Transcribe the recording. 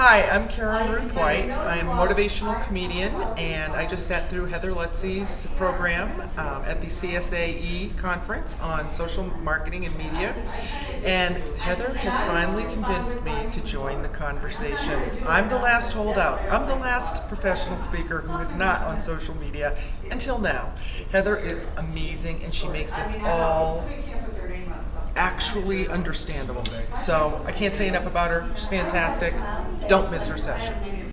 Hi, I'm Karen Ruth White. I'm a motivational comedian, and I just sat through Heather Lutze's program um, at the CSAE conference on social marketing and media. And Heather has finally convinced me to join the conversation. I'm the last holdout. I'm the last professional speaker who is not on social media until now. Heather is amazing, and she makes it all actually understandable. So I can't say enough about her. She's fantastic. Don't miss her session.